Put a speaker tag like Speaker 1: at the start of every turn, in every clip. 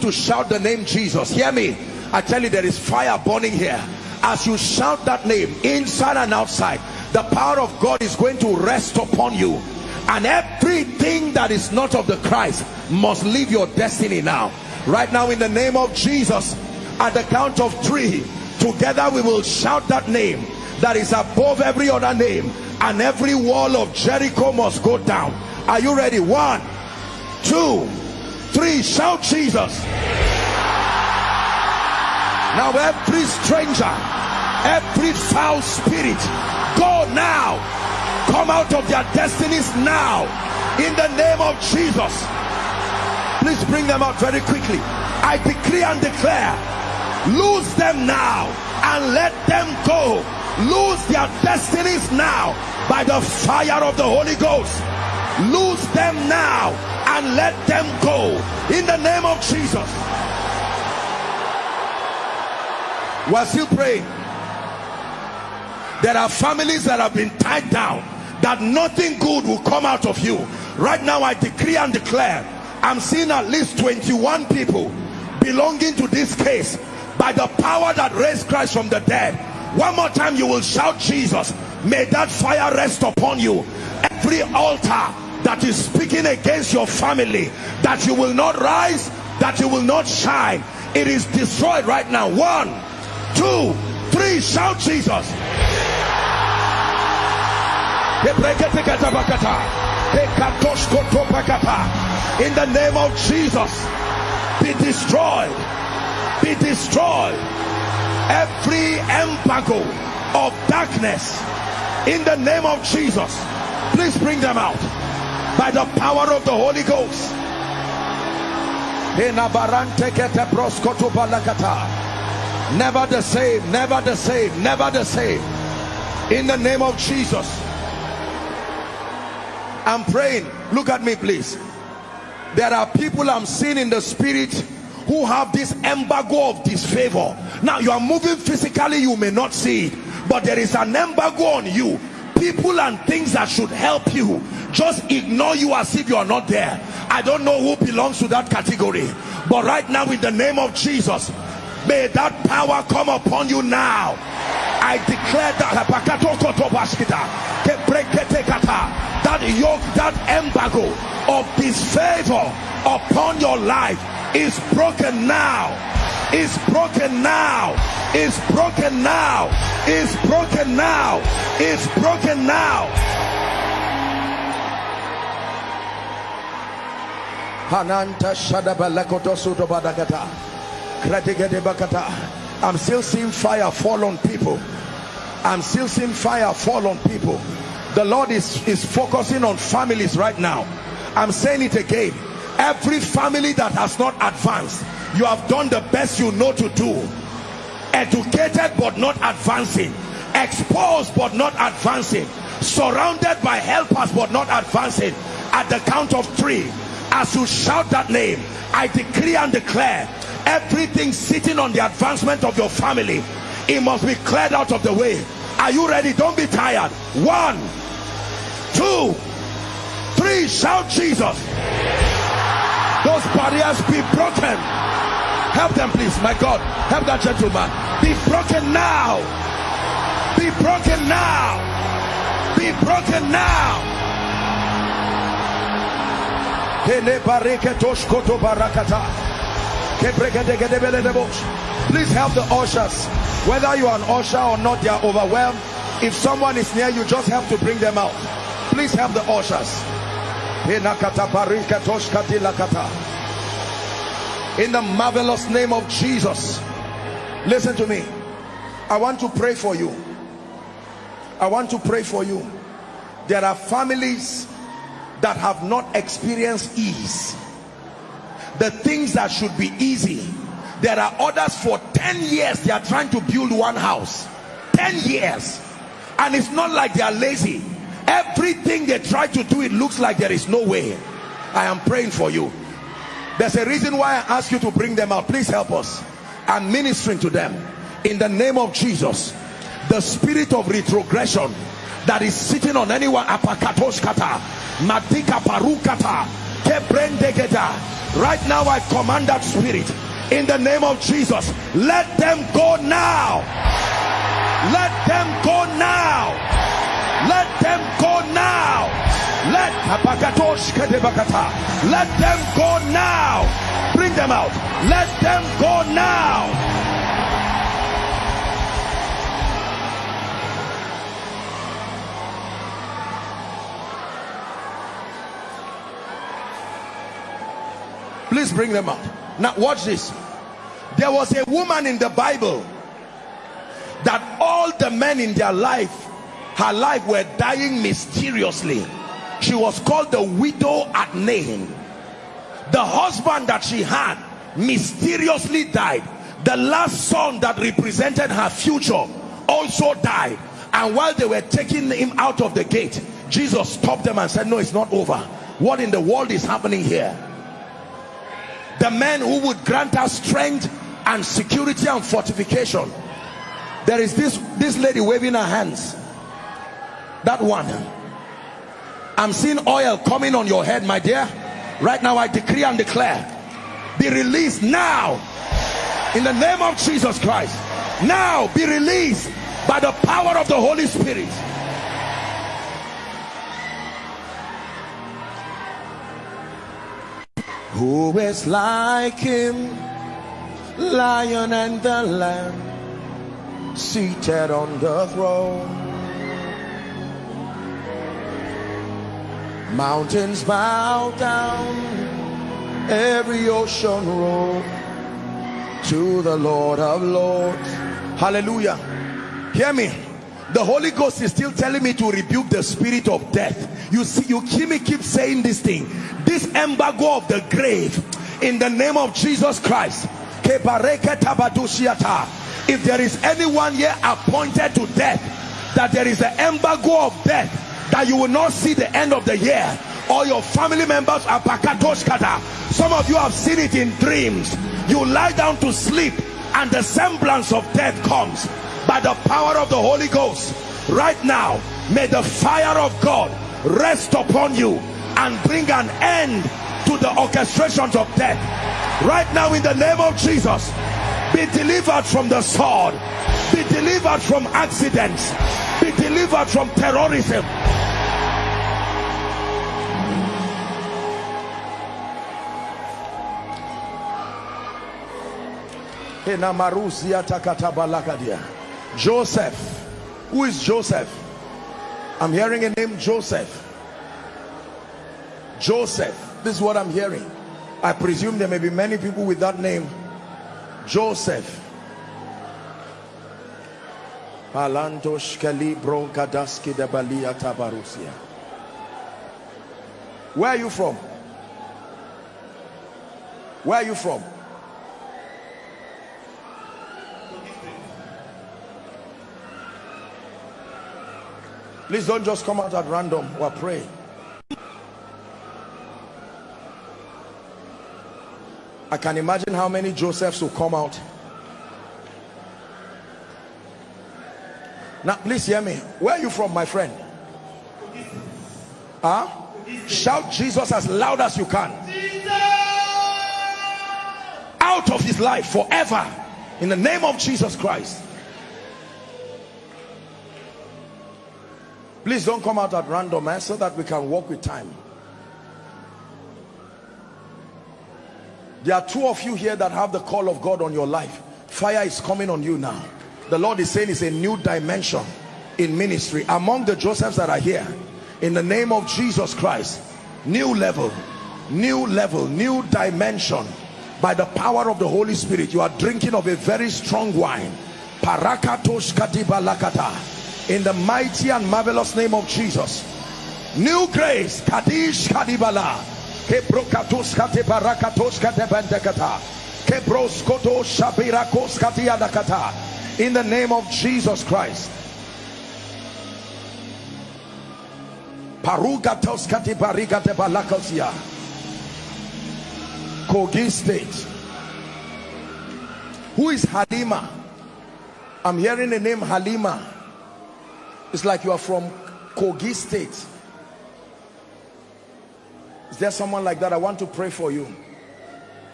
Speaker 1: to shout the name Jesus. Hear me. I tell you there is fire burning here. As you shout that name inside and outside the power of God is going to rest upon you. And everything that is not of the Christ must leave your destiny now. Right now in the name of Jesus at the count of three together we will shout that name that is above every other name and every wall of Jericho must go down. Are you ready? One two three shout Jesus. Now every stranger every foul spirit go now. Come out of their destinies now. In the name of Jesus. Please bring them out very quickly. I decree and declare lose them now and let them go. Lose their destinies now by the fire of the Holy Ghost. Lose them now and let them go. In the name of Jesus. We're still praying. There are families that have been tied down that nothing good will come out of you. Right now I decree and declare I'm seeing at least 21 people belonging to this case by the power that raised Christ from the dead. One more time you will shout Jesus may that fire rest upon you. Every altar that is speaking against your family that you will not rise that you will not shine. It is destroyed right now. One two three shout Jesus. In the name of Jesus be destroyed be destroyed. Every embargo of darkness in the name of Jesus please bring them out by the power of the Holy Ghost. Never the same never the same never the same. In the name of Jesus. I'm praying. Look at me please. There are people I'm seeing in the spirit who have this embargo of disfavor. Now you are moving physically you may not see it but there is an embargo on you people and things that should help you. Just ignore you as if you are not there. I don't know who belongs to that category. But right now in the name of Jesus may that power come upon you now. I declare that that yoke that embargo of disfavor upon your life is broken now is broken now. It's broken now. It's broken now. It's broken now. Hananta I'm still seeing fire fall on people. I'm still seeing fire fall on people. The Lord is is focusing on families right now. I'm saying it again every family that has not advanced you have done the best you know to do. Educated but not advancing. Exposed but not advancing. Surrounded by helpers but not advancing. At the count of three as you shout that name I decree and declare everything sitting on the advancement of your family it must be cleared out of the way. Are you ready? Don't be tired. One two three shout Jesus those barriers be broken. Help them please my God. Help that gentleman. Be broken now. Be broken now. Be broken now. Please help the ushers. Whether you are an usher or not they are overwhelmed. If someone is near you just help to bring them out. Please help the ushers in the marvelous name of Jesus listen to me. I want to pray for you. I want to pray for you. There are families that have not experienced ease. The things that should be easy. There are others for 10 years they are trying to build one house. 10 years. And it's not like they are lazy everything they try to do it looks like there is no way. I am praying for you. There's a reason why i ask you to bring them out. Please help us. I'm ministering to them. In the name of jesus the spirit of retrogression that is sitting on anyone apakatoshkata madika parukata kebrendegeta right now I command that spirit. In the name of Jesus let them go now. Let them go now let them go now. Let let them go now. Bring them out. Let them go now. Please bring them out. Now watch this. There was a woman in the bible that all the men in their life her life were dying mysteriously. She was called the widow at Nain. The husband that she had mysteriously died. The last son that represented her future also died. And while they were taking him out of the gate Jesus stopped them and said no it's not over. What in the world is happening here? The man who would grant us strength and security and fortification. There is this this lady waving her hands that one. I'm seeing oil coming on your head my dear. Right now i decree and declare. Be released now. In the name of jesus christ. Now be released by the power of the holy spirit. Who is like him, lion and the lamb, seated on the throne? Mountains bow down, every ocean roll to the Lord of Lords. Hallelujah. Hear me. The Holy Ghost is still telling me to rebuke the spirit of death. You see, you hear me keep saying this thing this embargo of the grave in the name of Jesus Christ if there is anyone here appointed to death that there is an embargo of death that you will not see the end of the year. All your family members are pakatoshkata some of you have seen it in dreams. You lie down to sleep and the semblance of death comes. By the power of the Holy Ghost right now may the fire of God rest upon you and bring an end to the orchestrations of death. Right now in the name of Jesus be delivered from the sword. Be delivered from accidents. Be delivered from terrorism Joseph who is Joseph I'm hearing a name Joseph Joseph. This is what I'm hearing. I presume there may be many people with that name. Joseph. Where are you from? Where are you from? Please don't just come out at random. We're praying. I can imagine how many Josephs will come out. Now, please hear me. Where are you from, my friend? Huh? Shout Jesus as loud as you can. Out of his life forever. In the name of Jesus Christ. Please don't come out at random, eh, so that we can walk with time. There are two of you here that have the call of God on your life. Fire is coming on you now. The Lord is saying it's a new dimension in ministry. Among the Josephs that are here, in the name of Jesus Christ, new level, new level, new dimension. By the power of the Holy Spirit, you are drinking of a very strong wine. In the mighty and marvelous name of Jesus. New grace. Kadish Kadibala Kebrokatos kate barakatos kate bendekata. Kebroskoto shabirakos katiadakata. In the name of Jesus Christ. Parugatos kate barigate balakosia. Kogi State. Who is Halima? I'm hearing the name Halima. It's like you are from Kogi State. Is there someone like that? I want to pray for you.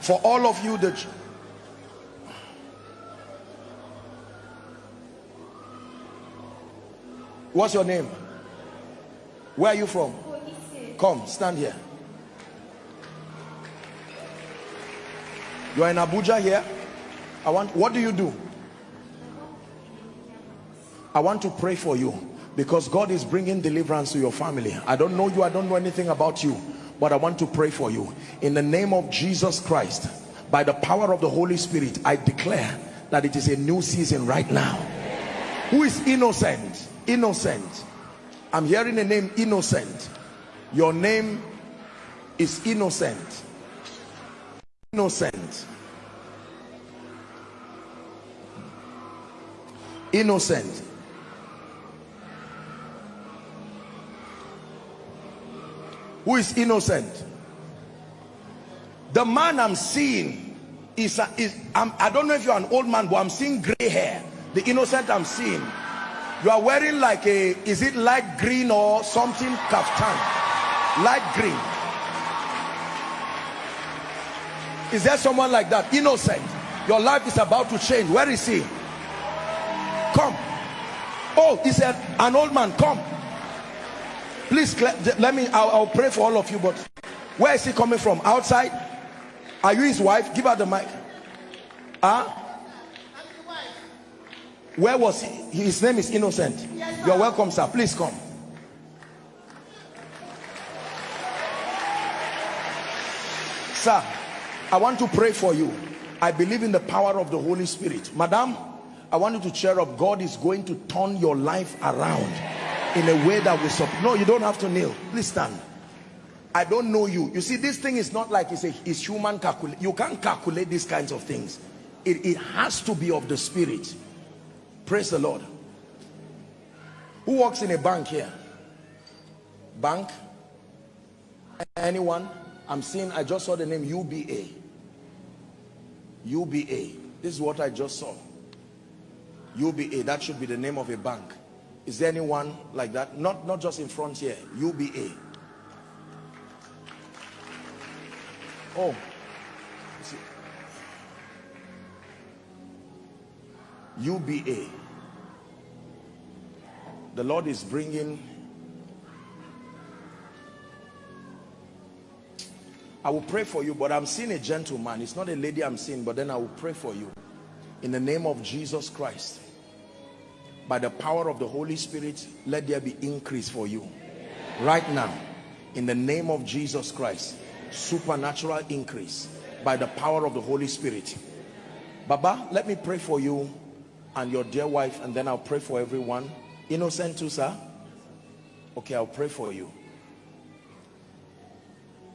Speaker 1: for all of you that what's your name where are you from come stand here you are in abuja here i want what do you do i want to pray for you because god is bringing deliverance to your family. I don't know you i don't know anything about you but I want to pray for you. In the name of Jesus Christ by the power of the Holy Spirit I declare that it is a new season right now. Who is innocent? Innocent. I'm hearing the name innocent. Your name is innocent. Innocent. Innocent who is innocent. The man i'm seeing is, a, is I'm, i don't know if you're an old man but i'm seeing gray hair. The innocent i'm seeing. You are wearing like a is it light green or something kaftan? Light green. Is there someone like that? Innocent. Your life is about to change. Where is he? Come. Oh he said an old man come please let me I'll, I'll, pray for all of you but where is he coming from? Outside? Are you his wife? Give her the mic. Huh? Where was he his name is innocent. You're welcome sir. Please come. Sir i want to pray for you. I believe in the power of the holy spirit. Madam i want you to cheer up. God is going to turn your life around in a way that will support no you don't have to kneel. Please stand. I don't know you. You see this thing is not like it's a it's human calculate you can't calculate these kinds of things. It, it has to be of the spirit. Praise the lord. Who works in a bank here? Bank? Anyone? I'm seeing i just saw the name uba uba this is what i just saw. Uba that should be the name of a bank is there anyone like that? Not, not just in front here, UBA. Oh. UBA. The Lord is bringing I will pray for you, but I'm seeing a gentleman. It's not a lady I'm seeing, but then I will pray for you. In the name of Jesus Christ by the power of the Holy Spirit, let there be increase for you. Right now, in the name of Jesus Christ, supernatural increase by the power of the Holy Spirit. Baba, let me pray for you and your dear wife, and then I'll pray for everyone. Innocent too, sir? Okay, I'll pray for you.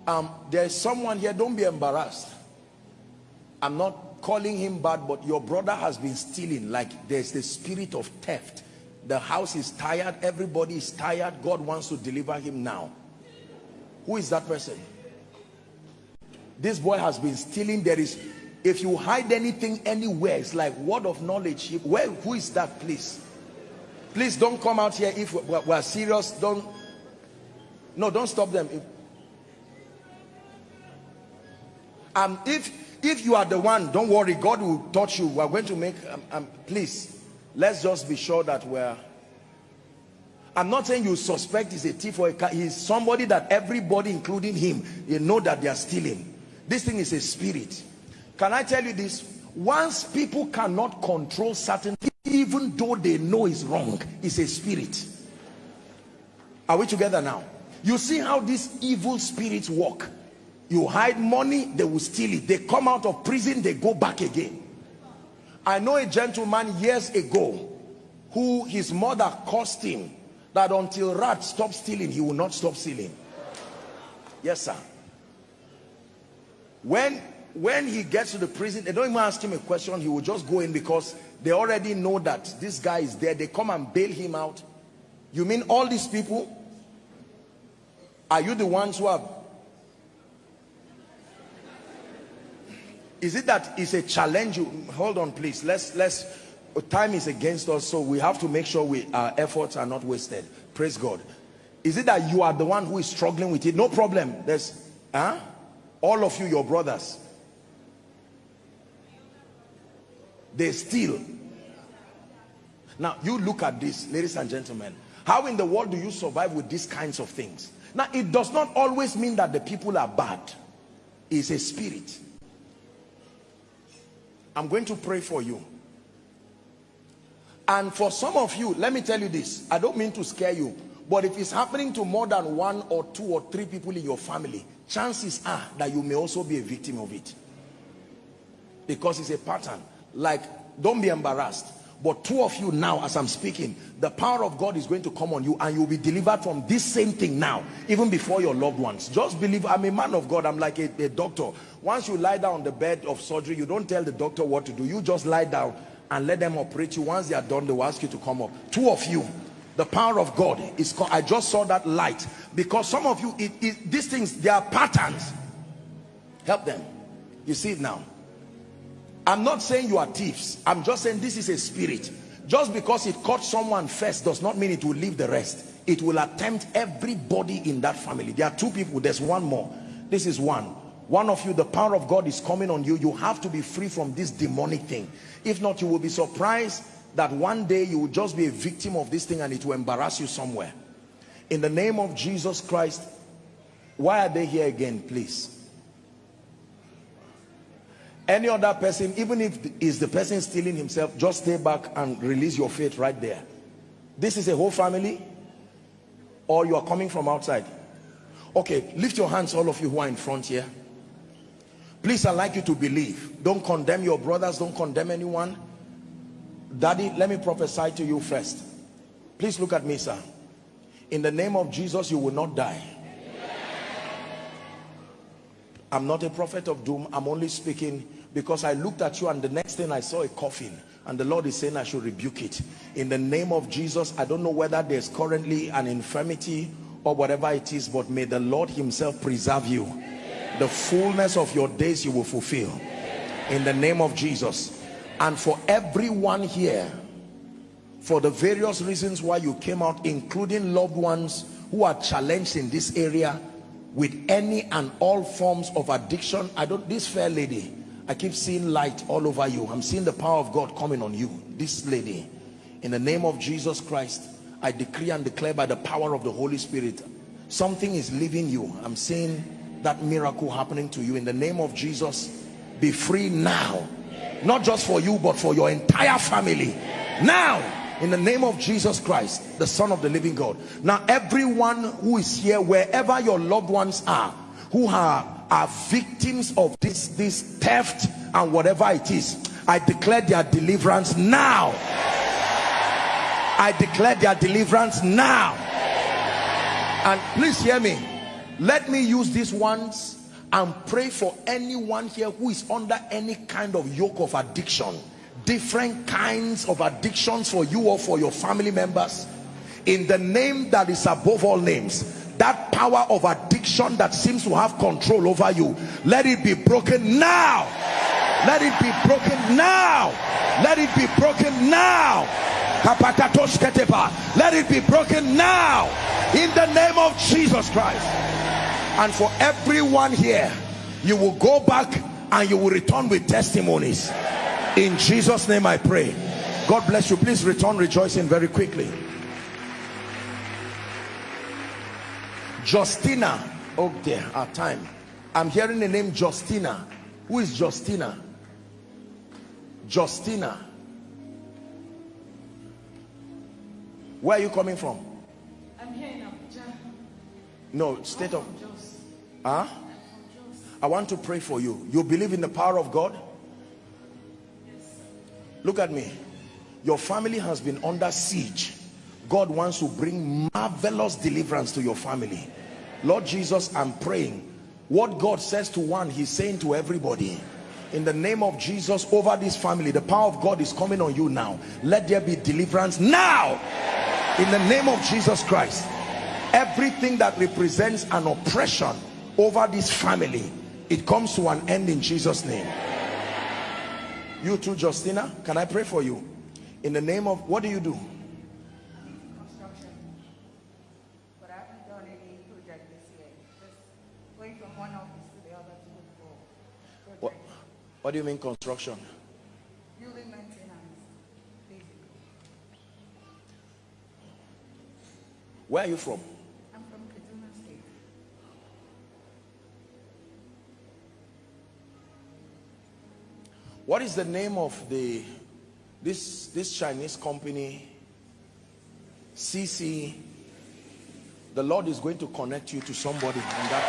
Speaker 1: Um, there's someone here, don't be embarrassed. I'm not calling him bad but your brother has been stealing. Like there's the spirit of theft. The house is tired. Everybody is tired. God wants to deliver him now. Who is that person? This boy has been stealing. There is if you hide anything anywhere it's like word of knowledge. Where who is that please please don't come out here if we're, we're serious. Don't no don't stop them. If, um if if you are the one don't worry god will touch you. We're going to make um, um, please let's just be sure that we're i'm not saying you suspect he's a thief or a car he's somebody that everybody including him you know that they are stealing. This thing is a spirit. Can i tell you this? Once people cannot control certain even though they know is wrong it's a spirit. Are we together now? You see how these evil spirits work you hide money they will steal it. They come out of prison they go back again. I know a gentleman years ago who his mother cursed him that until rat stops stealing he will not stop stealing. Yes sir. When when he gets to the prison they don't even ask him a question. He will just go in because they already know that this guy is there. They come and bail him out. You mean all these people? Are you the ones who have is it that it's a challenge? You hold on please. Let's let's time is against us so we have to make sure we our efforts are not wasted. Praise god. Is it that you are the one who is struggling with it? No problem. There's huh? All of you your brothers. They steal. Now you look at this ladies and gentlemen. How in the world do you survive with these kinds of things? Now it does not always mean that the people are bad. It's a spirit i'm going to pray for you. And for some of you let me tell you this. I don't mean to scare you but if it's happening to more than one or two or three people in your family chances are that you may also be a victim of it. Because it's a pattern. Like don't be embarrassed but two of you now as i'm speaking the power of god is going to come on you and you'll be delivered from this same thing now even before your loved ones. Just believe i'm a man of god i'm like a, a doctor. Once you lie down on the bed of surgery you don't tell the doctor what to do. You just lie down and let them operate you. Once they are done they will ask you to come up. Two of you the power of god is called i just saw that light. Because some of you it, it, these things they are patterns. Help them. You see it now i'm not saying you are thieves. I'm just saying this is a spirit. Just because it caught someone first does not mean it will leave the rest. It will attempt everybody in that family. There are two people. There's one more. This is one. One of you the power of god is coming on you. You have to be free from this demonic thing. If not you will be surprised that one day you will just be a victim of this thing and it will embarrass you somewhere. In the name of jesus christ why are they here again please any other person even if is the person stealing himself just stay back and release your faith right there. This is a whole family? Or you are coming from outside? Okay lift your hands all of you who are in front here. Please i'd like you to believe. Don't condemn your brothers don't condemn anyone. Daddy let me prophesy to you first. Please look at me sir. In the name of jesus you will not die i'm not a prophet of doom. I'm only speaking because I looked at you and the next thing I saw a coffin. And the Lord is saying I should rebuke it. In the name of Jesus I don't know whether there's currently an infirmity or whatever it is but may the Lord himself preserve you. The fullness of your days you will fulfill. In the name of Jesus. And for everyone here for the various reasons why you came out including loved ones who are challenged in this area with any and all forms of addiction I don't this fair lady I keep seeing light all over you. I'm seeing the power of God coming on you. This lady, in the name of Jesus Christ, I decree and declare by the power of the Holy Spirit, something is leaving you. I'm seeing that miracle happening to you. In the name of Jesus, be free now. Not just for you, but for your entire family. Now, in the name of Jesus Christ, the Son of the living God. Now, everyone who is here, wherever your loved ones are, who are are victims of this this theft and whatever it is i declare their deliverance now. I declare their deliverance now. And please hear me. Let me use these ones and pray for anyone here who is under any kind of yoke of addiction different kinds of addictions for you or for your family members. In the name that is above all names that power of addiction that seems to have control over you let it be broken now. Let it be broken now. Let it be broken now. Let it be broken now. In the name of Jesus Christ. And for everyone here you will go back and you will return with testimonies in Jesus name I pray God bless you please return rejoicing very quickly Justina. Oh dear, our time. I'm hearing the name Justina. Who is Justina? Justina. Where are you coming from?
Speaker 2: I'm here in Abuja.
Speaker 1: No, state of. Huh? I want to pray for you. You believe in the power of God? Look at me. Your family has been under siege God wants to bring marvelous deliverance to your family. Lord Jesus, I'm praying. What God says to one, he's saying to everybody. In the name of Jesus, over this family, the power of God is coming on you now. Let there be deliverance now. In the name of Jesus Christ. Everything that represents an oppression over this family, it comes to an end in Jesus' name. You too, Justina. Can I pray for you? In the name of, what do you do? What, what do you mean construction?
Speaker 2: Building maintenance. Basically.
Speaker 1: Where are you from? What is the name of the this this Chinese company CC the Lord is going to connect you to somebody in that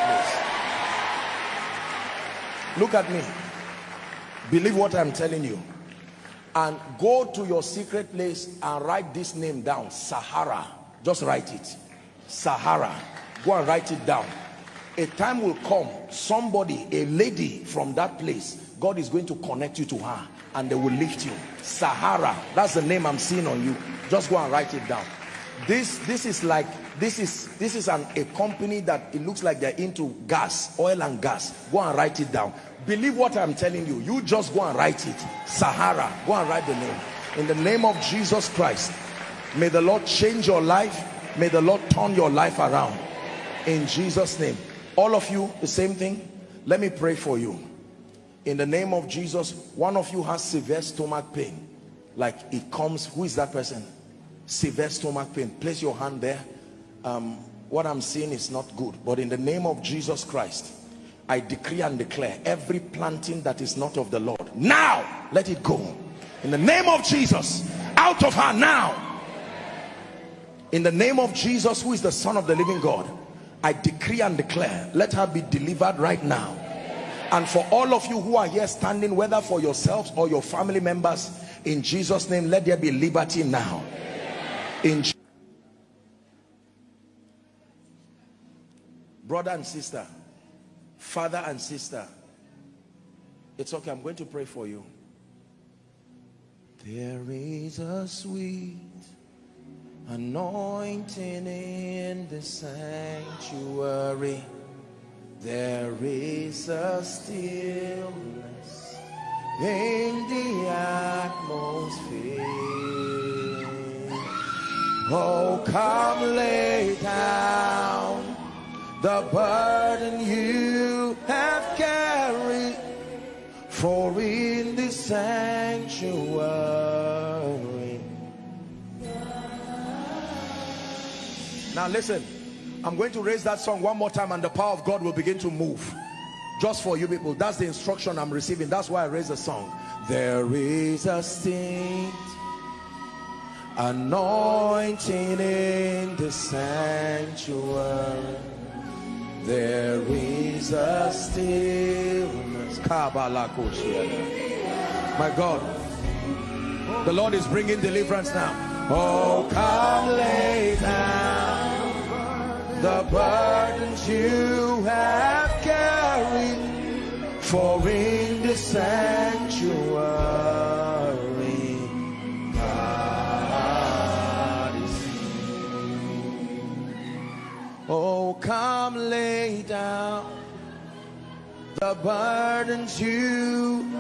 Speaker 1: place. Look at me. Believe what I'm telling you. And go to your secret place and write this name down. Sahara. Just write it. Sahara. Go and write it down. A time will come. Somebody a lady from that place God is going to connect you to her and they will lift you. Sahara that's the name I'm seeing on you. Just go and write it down. This this is like this is this is an a company that it looks like they're into gas oil and gas. Go and write it down. Believe what I'm telling you. You just go and write it. Sahara go and write the name. In the name of Jesus Christ may the Lord change your life. May the Lord turn your life around. In Jesus name. All of you the same thing. Let me pray for you in the name of Jesus one of you has severe stomach pain. Like it comes who is that person? Severe stomach pain. Place your hand there. Um, what I'm seeing is not good but in the name of Jesus Christ I decree and declare every planting that is not of the Lord now let it go. In the name of Jesus out of her now. In the name of Jesus who is the son of the living God I decree and declare let her be delivered right now and for all of you who are here standing whether for yourselves or your family members in Jesus name let there be liberty now. In brother and sister father and sister it's okay i'm going to pray for you. There is a sweet anointing in the sanctuary there is a stillness in the atmosphere. Oh come lay down. The burden you have carried for in the sanctuary. Now listen, I'm going to raise that song one more time and the power of God will begin to move. Just for you people. That's the instruction I'm receiving. That's why I raise the song. There is a sting anointing in the sanctuary. There is a stillness. My God, the Lord is bringing deliverance now. Oh, come lay down the burdens you have carried for in the sanctuary. God is Oh come lay down the burdens you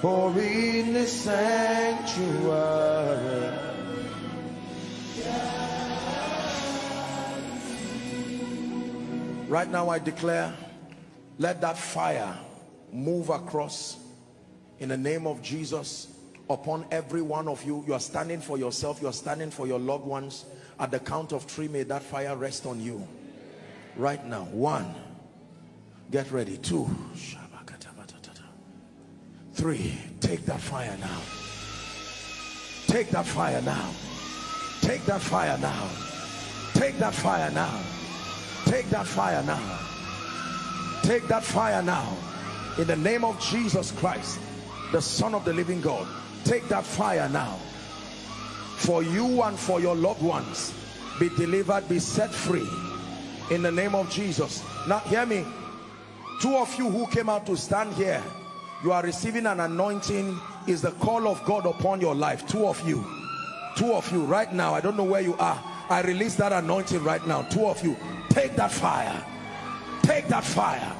Speaker 1: for in the sanctuary right now I declare let that fire move across in the name of Jesus upon every one of you. You are standing for yourself. You are standing for your loved ones. At the count of three may that fire rest on you. Right now. One. Get ready. Two. Three. Take that fire now. Take that fire now. Take that fire now. Take that fire now Take that fire now. Take that fire now. In the name of Jesus Christ, the Son of the living God. Take that fire now. For you and for your loved ones. Be delivered, be set free. In the name of Jesus. Now hear me. Two of you who came out to stand here. You are receiving an anointing. Is the call of God upon your life. Two of you. Two of you right now. I don't know where you are. I release that anointing right now. Two of you take that fire. Take that fire.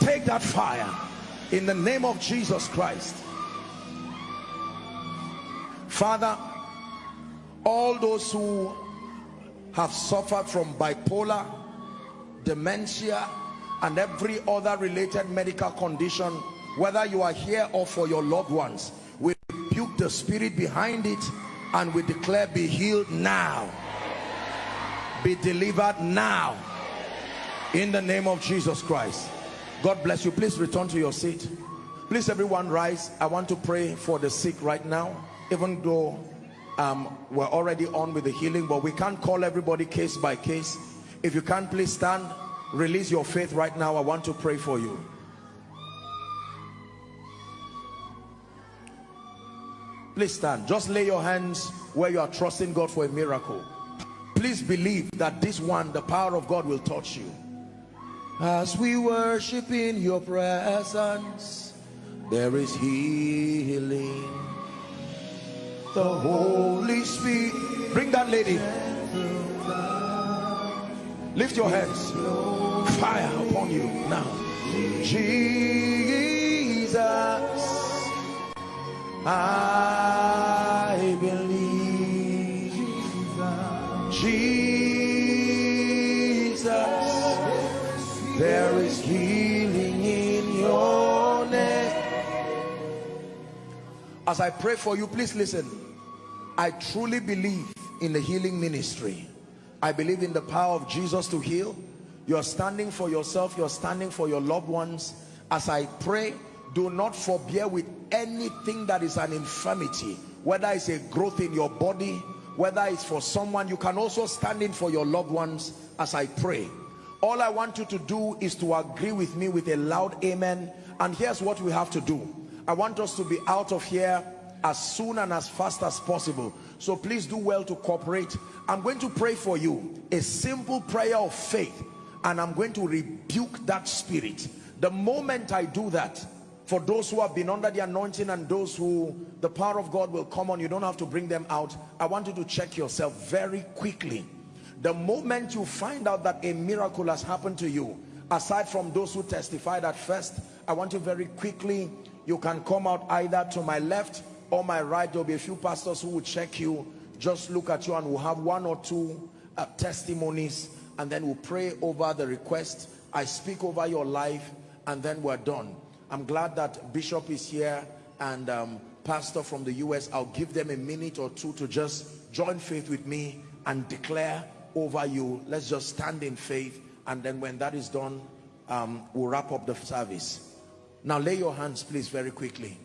Speaker 1: Take that fire. In the name of Jesus Christ. Father all those who have suffered from bipolar dementia and every other related medical condition whether you are here or for your loved ones we rebuke the spirit behind it and we declare be healed now be delivered now. In the name of Jesus Christ. God bless you. Please return to your seat. Please everyone rise. I want to pray for the sick right now. Even though um, we're already on with the healing but we can't call everybody case by case. If you can't please stand. Release your faith right now. I want to pray for you. Please stand. Just lay your hands where you are trusting God for a miracle please believe that this one the power of God will touch you. As we worship in your presence there is healing. The Holy Spirit bring that lady. Lift your hands. Fire upon you now. Jesus. I Jesus there is healing in your name. As I pray for you please listen. I truly believe in the healing ministry. I believe in the power of Jesus to heal. You're standing for yourself. You're standing for your loved ones. As I pray do not forbear with anything that is an infirmity whether it's a growth in your body whether it's for someone you can also stand in for your loved ones as I pray. All I want you to do is to agree with me with a loud amen. And here's what we have to do. I want us to be out of here as soon and as fast as possible. So please do well to cooperate. I'm going to pray for you. A simple prayer of faith. And I'm going to rebuke that spirit. The moment I do that for those who have been under the anointing and those who the power of God will come on you don't have to bring them out. I want you to check yourself very quickly. The moment you find out that a miracle has happened to you aside from those who testified at first I want you very quickly you can come out either to my left or my right. There'll be a few pastors who will check you. Just look at you and we'll have one or two uh, testimonies and then we'll pray over the request. I speak over your life and then we're done I'm glad that Bishop is here and um, Pastor from the US. I'll give them a minute or two to just join faith with me and declare over you. Let's just stand in faith and then when that is done, um, we'll wrap up the service. Now lay your hands please very quickly.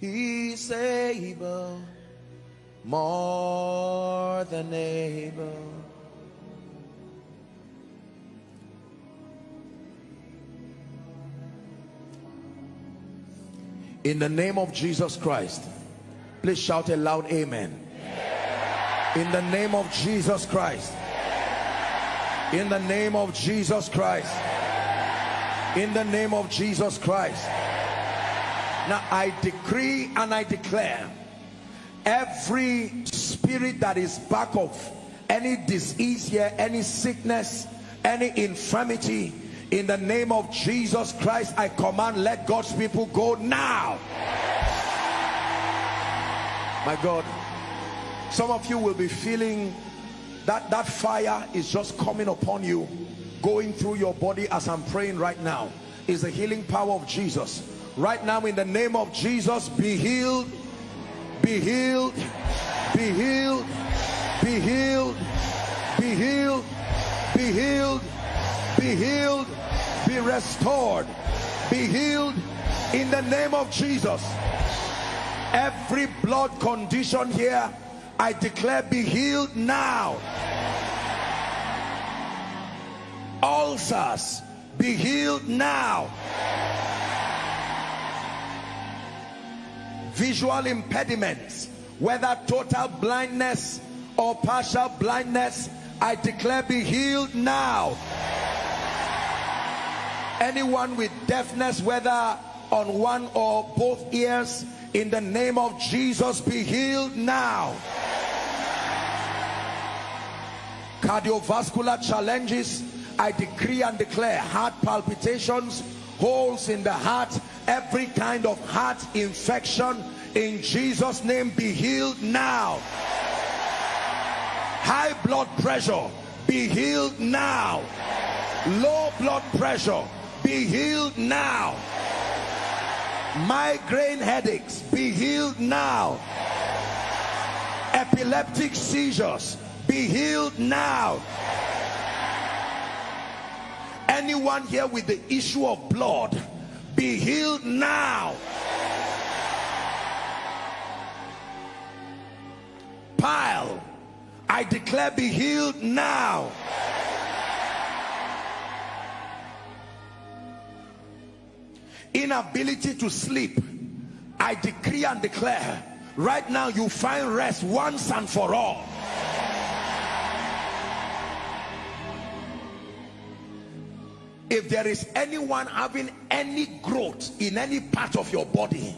Speaker 1: He's able, more than able in the name of Jesus Christ please shout a loud amen. In the name of Jesus Christ. In the name of Jesus Christ. In the name of Jesus Christ. Now I decree and I declare every spirit that is back of any disease here any sickness any infirmity in the name of Jesus Christ I command let God's people go now. My God some of you will be feeling that that fire is just coming upon you going through your body as I'm praying right now. Is the healing power of Jesus. Right now in the name of Jesus be healed be healed be healed be healed be healed be healed be healed. be restored be healed in the name of Jesus. Every blood condition here I declare be healed now. Ulcers be healed now. Visual impediments whether total blindness or partial blindness I declare be healed now anyone with deafness whether on one or both ears in the name of Jesus be healed now. Cardiovascular challenges I decree and declare heart palpitations holes in the heart every kind of heart infection. In Jesus name be healed now. High blood pressure be healed now. Low blood pressure be healed now. Migraine headaches be healed now. Epileptic seizures be healed now. Anyone here with the issue of blood be healed now. Pile i declare be healed now inability to sleep i decree and declare right now you find rest once and for all. If there is anyone having any growth in any part of your body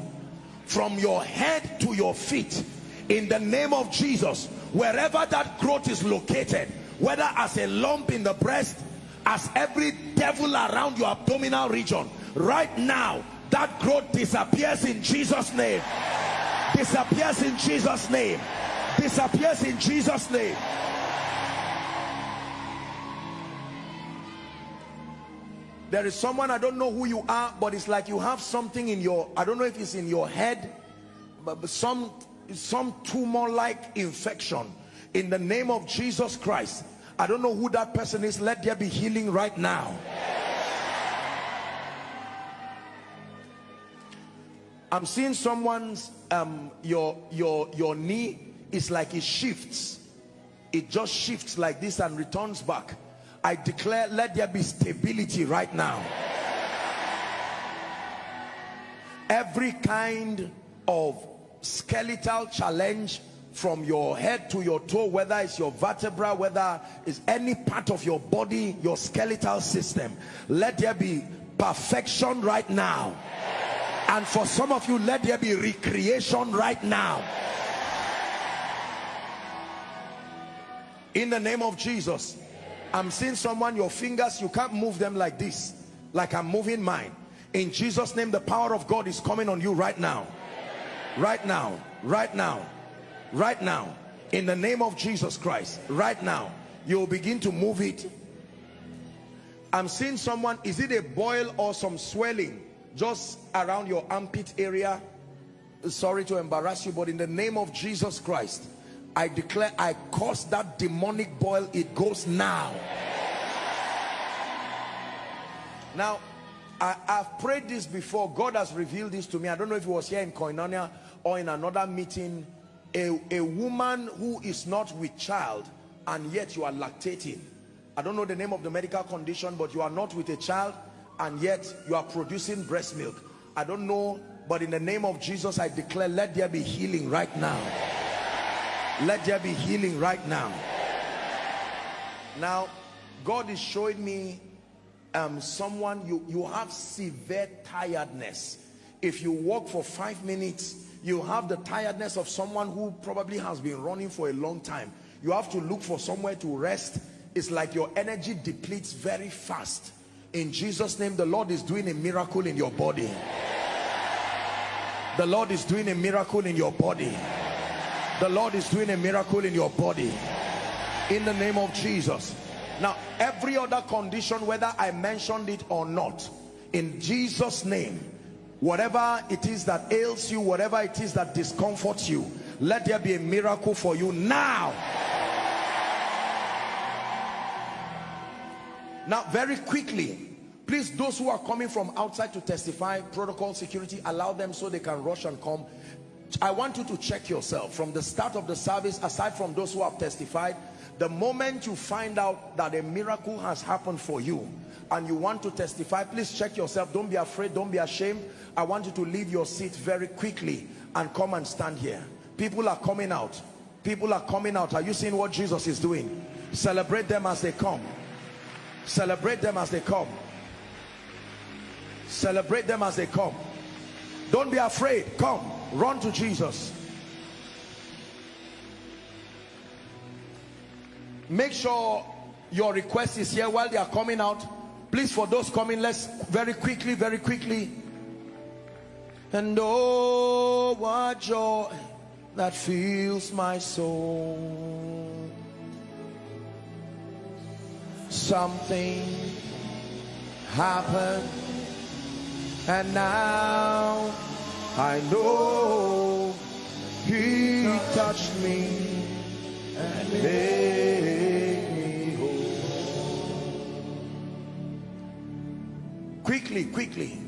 Speaker 1: from your head to your feet in the name of Jesus wherever that growth is located whether as a lump in the breast as every devil around your abdominal region right now that growth disappears in Jesus name. Disappears in Jesus name. Disappears in Jesus name. There is someone I don't know who you are but it's like you have something in your I don't know if it's in your head but some some tumor like infection. In the name of Jesus Christ I don't know who that person is. Let there be healing right now I'm seeing someone's um your your your knee is like it shifts. It just shifts like this and returns back. I declare let there be stability right now. Every kind of skeletal challenge from your head to your toe whether it's your vertebra whether it's any part of your body your skeletal system let there be perfection right now and for some of you let there be recreation right now. In the name of Jesus I'm seeing someone your fingers you can't move them like this like I'm moving mine. In Jesus name the power of God is coming on you right now. Right now right now right now. In the name of Jesus Christ right now you'll begin to move it. I'm seeing someone is it a boil or some swelling just around your armpit area. Sorry to embarrass you but in the name of Jesus Christ I declare I cause that demonic boil. It goes now. Now I, have prayed this before. God has revealed this to me. I don't know if it was here in Koinonia or in another meeting. A, a woman who is not with child and yet you are lactating. I don't know the name of the medical condition but you are not with a child and yet you are producing breast milk. I don't know but in the name of Jesus I declare let there be healing right now. Let there be healing right now. Now God is showing me um, someone you you have severe tiredness. If you walk for five minutes you have the tiredness of someone who probably has been running for a long time. You have to look for somewhere to rest. It's like your energy depletes very fast in Jesus name the Lord is doing a miracle in your body. The Lord is doing a miracle in your body. The Lord is doing a miracle in your body. In the name of Jesus. Now every other condition whether I mentioned it or not in Jesus name whatever it is that ails you whatever it is that discomforts you let there be a miracle for you now now very quickly please those who are coming from outside to testify protocol security allow them so they can rush and come. I want you to check yourself. From the start of the service aside from those who have testified the moment you find out that a miracle has happened for you and you want to testify please check yourself. Don't be afraid. Don't be ashamed. I want you to leave your seat very quickly and come and stand here. People are coming out. People are coming out. Are you seeing what Jesus is doing? Celebrate them as they come celebrate them as they come. Celebrate them as they come. Don't be afraid. Come. Run to Jesus. Make sure your request is here while they are coming out. Please for those coming let's very quickly very quickly. And oh what joy that fills my soul something happened And now I know he touched me and made me whole. Quickly, quickly.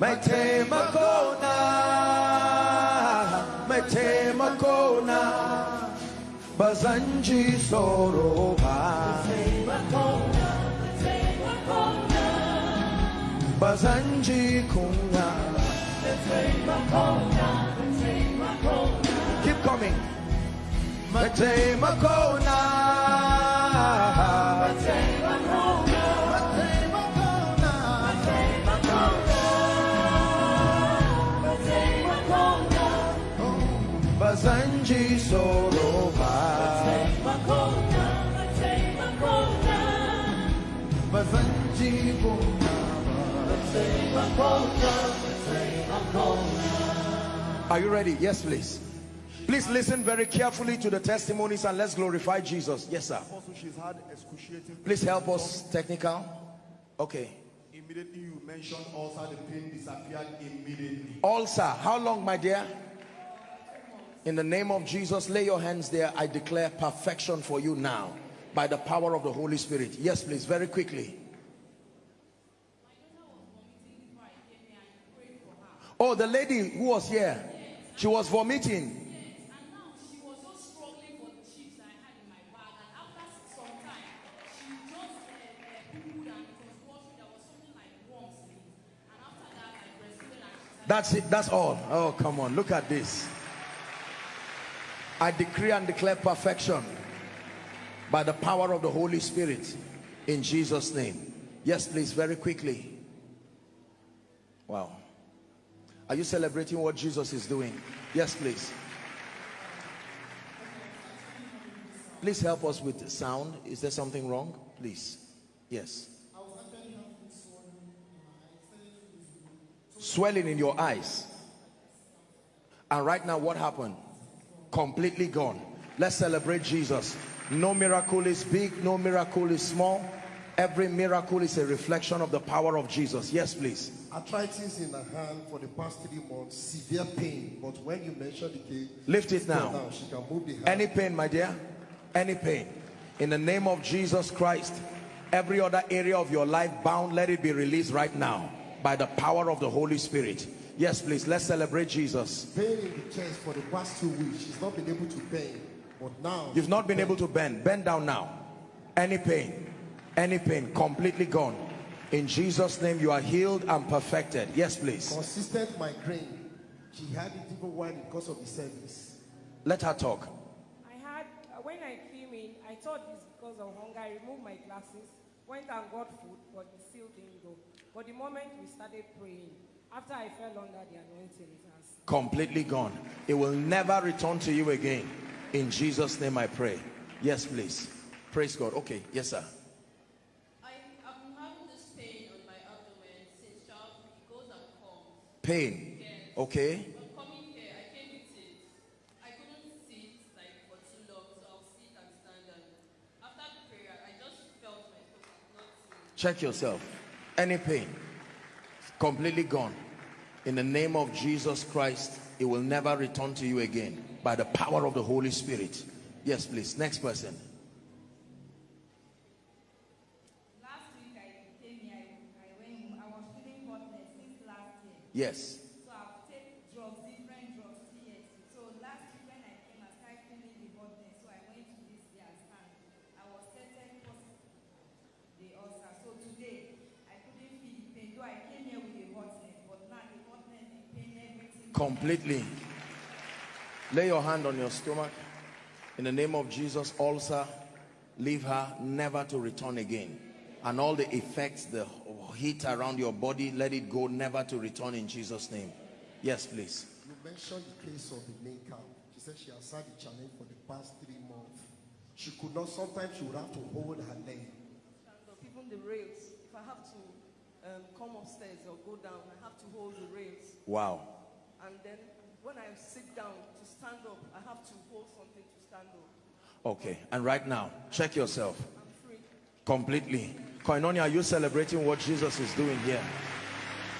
Speaker 1: My temakona, my temakona. Mete makona, mete makona, bazanji soroba. Bazanji kuna. Keep coming. Mete makona. Mete Are you ready? Yes, please. Please listen very carefully to the testimonies and let's glorify Jesus. Yes, sir.
Speaker 3: Also, she's had excruciating.
Speaker 1: Please help us, technical. Okay.
Speaker 3: Immediately you mentioned ulcer, the pain disappeared immediately.
Speaker 1: Ulcer, how long, my dear? In the name of Jesus, lay your hands there. I declare perfection for you now by the power of the Holy Spirit. Yes, please, very quickly. Oh, the lady who was here, she was vomiting. That's it. That's all. Oh, come on. Look at this. I decree and declare perfection by the power of the Holy Spirit in Jesus' name. Yes, please, very quickly. Wow. Are you celebrating what Jesus is doing? Yes, please. Please help us with sound. Is there something wrong? Please. Yes. Swelling in your eyes. And right now, what happened? Completely gone. Let's celebrate Jesus. No miracle is big, no miracle is small. Every miracle is a reflection of the power of Jesus. Yes, please.
Speaker 3: Arthritis in the hand for the past three months, severe pain. But when you mentioned the case,
Speaker 1: Lift it now.
Speaker 3: she can move the hand.
Speaker 1: Any pain, my dear? Any pain? In the name of Jesus Christ, every other area of your life bound, let it be released right now by the power of the Holy Spirit. Yes, please. Let's celebrate Jesus.
Speaker 3: pain in the chest for the past two weeks. She's not been able to bend. But now,
Speaker 1: You've not been able to bend. Bend down now. Any pain, any pain, completely gone. In Jesus' name, you are healed and perfected. Yes, please.
Speaker 3: consistent migraine. She had it even while because of the service.
Speaker 1: Let her talk.
Speaker 2: I had, uh, when I came in, I thought it's because of hunger. I removed my glasses, went and got food, but it still didn't go. But the moment we started praying, after I fell under the anointing, it has
Speaker 1: Completely gone. It will never return to you again. In Jesus' name I pray. Yes, please. Praise God. Okay. Yes, sir.
Speaker 4: I have been having this pain on my abdomen since childhood. It goes and comes.
Speaker 1: Pain.
Speaker 4: Yes.
Speaker 1: Okay.
Speaker 4: But coming here, I came with it. I couldn't sit like for too long, so I'll sit and stand. And after the prayer, I just felt my not seeing.
Speaker 1: Check yourself. Any pain. Completely gone. In the name of Jesus Christ, it will never return to you again by the power of the Holy Spirit. Yes, please. Next person.
Speaker 5: Last week I came here, I, I went, I was feeling hotness since last year.
Speaker 1: Yes.
Speaker 5: So I've taken drugs, different drugs, TSC. So last week when I came, I started feeling the hotness. So I went to this year's stand. I was tested positive, the ulcer. So today, I couldn't feel the pain. Though I came here with the hotness, but now the hotness, the pain, everything.
Speaker 1: Completely. Lay your hand on your stomach. In the name of Jesus, ulcer, leave her never to return again. And all the effects, the heat around your body, let it go never to return in Jesus' name. Yes, please.
Speaker 3: You mentioned the case of the main camp. She said she has had the challenge for the past three months. She could not, sometimes she would have to hold her leg.
Speaker 6: stand up, even the rails. If I have to um, come upstairs or go down, I have to hold the rails.
Speaker 1: Wow.
Speaker 6: And then when I sit down to stand up, I have to hold something to stand up.
Speaker 1: Okay, and right now, check yourself
Speaker 6: I'm free.
Speaker 1: completely. Koinonia, are you celebrating what Jesus is doing here?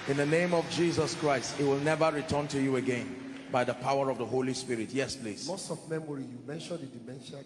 Speaker 1: In the name of Jesus Christ, it will never return to you again by the power of the Holy Spirit. Yes, please.
Speaker 3: Loss of memory, you mentioned the dementia